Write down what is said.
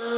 Hello,